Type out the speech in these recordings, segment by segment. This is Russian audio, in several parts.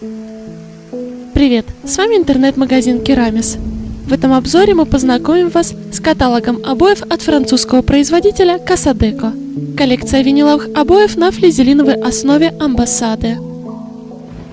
Привет, с вами интернет-магазин Керамис. В этом обзоре мы познакомим вас с каталогом обоев от французского производителя Касадеко. Коллекция виниловых обоев на флизелиновой основе Амбассады.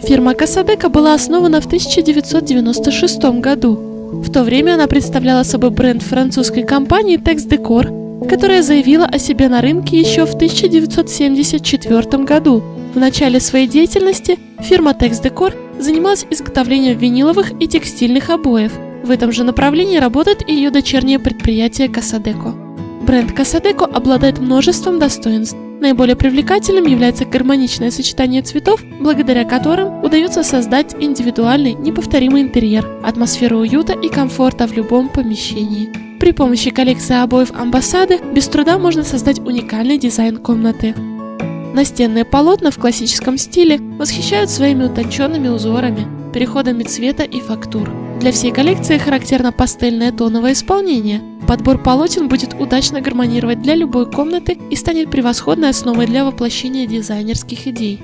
Фирма Касадеко была основана в 1996 году. В то время она представляла собой бренд французской компании Tex Decor, которая заявила о себе на рынке еще в 1974 году. В начале своей деятельности фирма Tex Decor занималась изготовлением виниловых и текстильных обоев. В этом же направлении работает и ее дочернее предприятие Касадеко. Бренд Касадеко обладает множеством достоинств. Наиболее привлекательным является гармоничное сочетание цветов, благодаря которым удается создать индивидуальный, неповторимый интерьер, атмосферу уюта и комфорта в любом помещении. При помощи коллекции обоев амбассады без труда можно создать уникальный дизайн комнаты. Настенные полотна в классическом стиле восхищают своими утонченными узорами, переходами цвета и фактур. Для всей коллекции характерно пастельное тоновое исполнение. Подбор полотен будет удачно гармонировать для любой комнаты и станет превосходной основой для воплощения дизайнерских идей.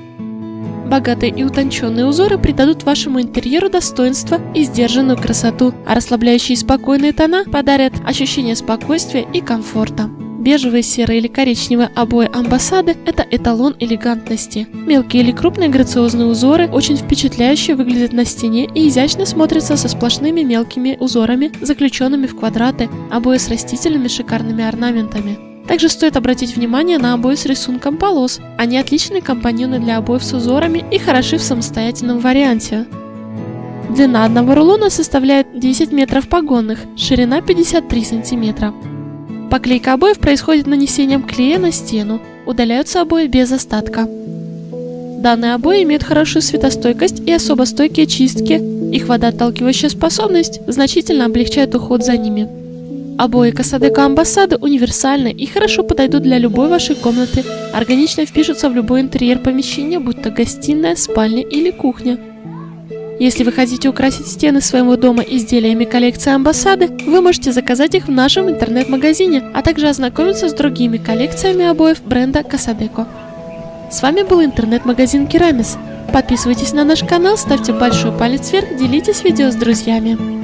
Богатые и утонченные узоры придадут вашему интерьеру достоинство и сдержанную красоту, а расслабляющие и спокойные тона подарят ощущение спокойствия и комфорта. Бежевые, серые или коричневые обои амбассады – это эталон элегантности. Мелкие или крупные грациозные узоры очень впечатляюще выглядят на стене и изящно смотрятся со сплошными мелкими узорами, заключенными в квадраты, обои с растительными шикарными орнаментами. Также стоит обратить внимание на обои с рисунком полос. Они отличные компаньоны для обоев с узорами и хороши в самостоятельном варианте. Длина одного рулона составляет 10 метров погонных, ширина 53 сантиметра. Поклейка обоев происходит нанесением клея на стену, удаляются обои без остатка. Данные обои имеют хорошую светостойкость и особо стойкие чистки, их водоотталкивающая способность значительно облегчает уход за ними. Обои Касадека Амбассады универсальны и хорошо подойдут для любой вашей комнаты, органично впишутся в любой интерьер помещения, будь то гостиная, спальня или кухня. Если вы хотите украсить стены своего дома изделиями коллекции Амбассады, вы можете заказать их в нашем интернет-магазине, а также ознакомиться с другими коллекциями обоев бренда Касадеко. С вами был интернет-магазин Керамис. Подписывайтесь на наш канал, ставьте большой палец вверх, делитесь видео с друзьями.